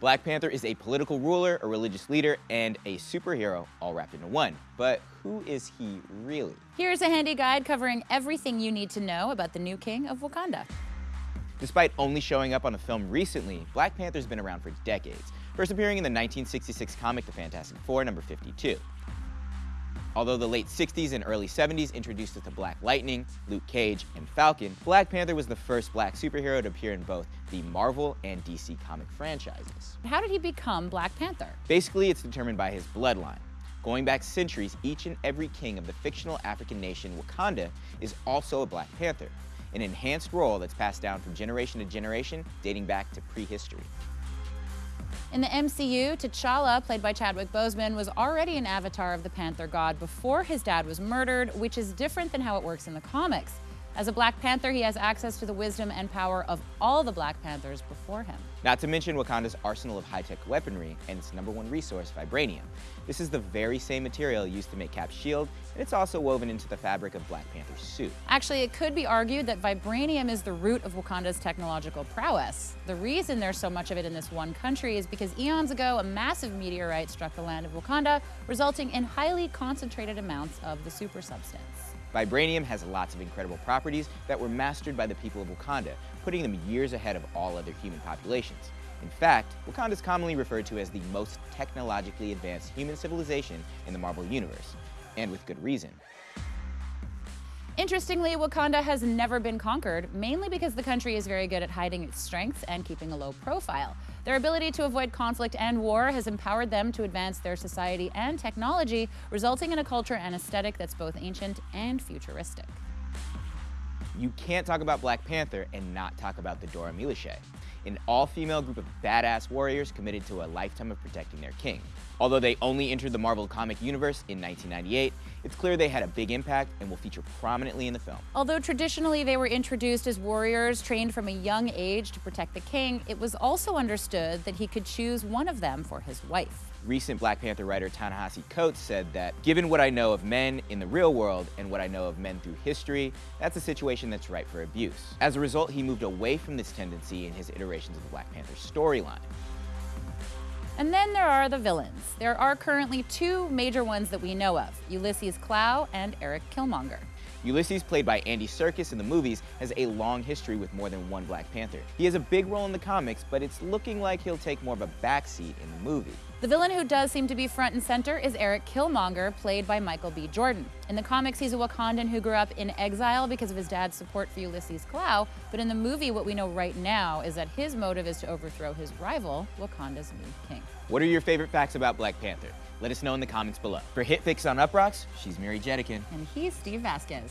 Black Panther is a political ruler, a religious leader, and a superhero all wrapped into one. But who is he really? Here's a handy guide covering everything you need to know about the new king of Wakanda. Despite only showing up on a film recently, Black Panther's been around for decades, first appearing in the 1966 comic The Fantastic Four number 52. Although the late 60s and early 70s introduced us to Black Lightning, Luke Cage, and Falcon, Black Panther was the first black superhero to appear in both the Marvel and DC comic franchises. How did he become Black Panther? Basically, it's determined by his bloodline. Going back centuries, each and every king of the fictional African nation Wakanda is also a Black Panther, an enhanced role that's passed down from generation to generation, dating back to prehistory. In the MCU, T'Challa, played by Chadwick Boseman, was already an avatar of the Panther god before his dad was murdered, which is different than how it works in the comics. As a Black Panther, he has access to the wisdom and power of all the Black Panthers before him. Not to mention Wakanda's arsenal of high-tech weaponry and its number one resource, vibranium. This is the very same material used to make Cap's shield, and it's also woven into the fabric of Black Panther's suit. Actually, it could be argued that vibranium is the root of Wakanda's technological prowess. The reason there's so much of it in this one country is because eons ago, a massive meteorite struck the land of Wakanda, resulting in highly concentrated amounts of the super substance. Vibranium has lots of incredible properties that were mastered by the people of Wakanda, putting them years ahead of all other human populations. In fact, Wakanda is commonly referred to as the most technologically advanced human civilization in the Marvel Universe, and with good reason. Interestingly, Wakanda has never been conquered, mainly because the country is very good at hiding its strengths and keeping a low profile. Their ability to avoid conflict and war has empowered them to advance their society and technology, resulting in a culture and aesthetic that's both ancient and futuristic. You can't talk about Black Panther and not talk about the Dora Milaje, an all-female group of badass warriors committed to a lifetime of protecting their king. Although they only entered the Marvel comic universe in 1998, it's clear they had a big impact and will feature prominently in the film. Although traditionally they were introduced as warriors trained from a young age to protect the king, it was also understood that he could choose one of them for his wife. Recent Black Panther writer Ta-Nehisi Coates said that, given what I know of men in the real world and what I know of men through history, that's a situation that's ripe for abuse. As a result, he moved away from this tendency in his iterations of the Black Panther storyline. And then there are the villains. There are currently two major ones that we know of, Ulysses Klaue and Erik Killmonger. Ulysses, played by Andy Serkis in the movies, has a long history with more than one Black Panther. He has a big role in the comics, but it's looking like he'll take more of a backseat in the movie. The villain who does seem to be front and center is Erik Killmonger, played by Michael B. Jordan. In the comics, he's a Wakandan who grew up in exile because of his dad's support for Ulysses Klaue, but in the movie, what we know right now is that his motive is to overthrow his rival, Wakanda's new king. What are your favorite facts about Black Panther? Let us know in the comments below. For Hit HitFix on Uproxx, she's Mary Jedekin. And he's Steve Vasquez.